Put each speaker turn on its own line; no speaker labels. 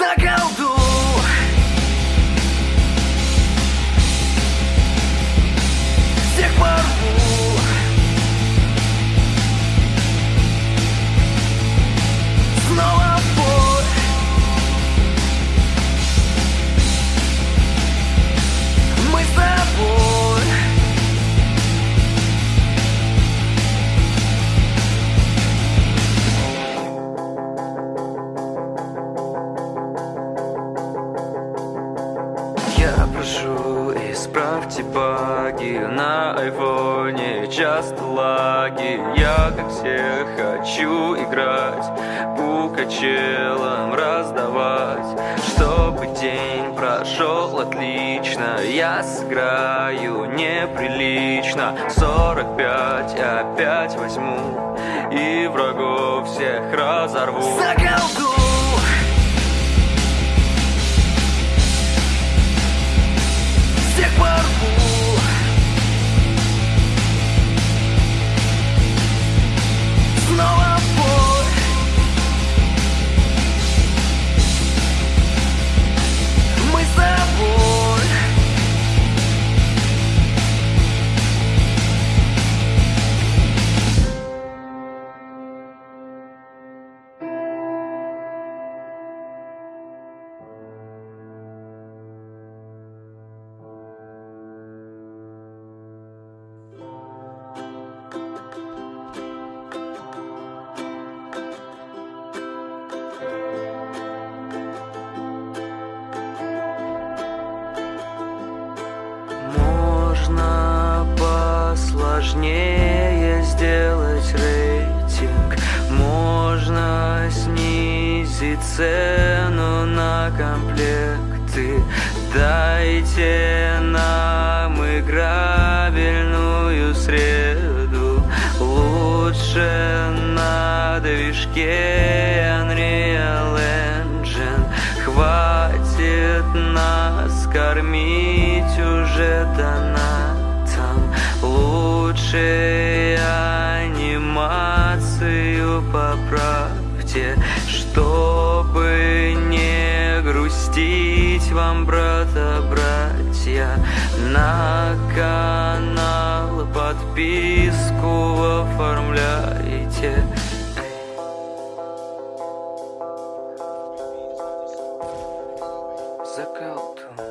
Заколдуй Всех Я прошу, исправьте баги На айфоне. Часто лаги Я, как все, хочу играть По качелам раздавать. Чтобы день прошел отлично Я сыграю неприлично. 45 опять возьму И врагов всех разорву. Заколдуй! всех Можно посложнее сделать рейтинг. Можно снизить цену на комплекты. Дайте нам играбельную среду. Лучше на движке Unreal Engine. Хватит нас кормить уже донатом простить вам, брата, братья, на канал подписку оформляйте. Закалту.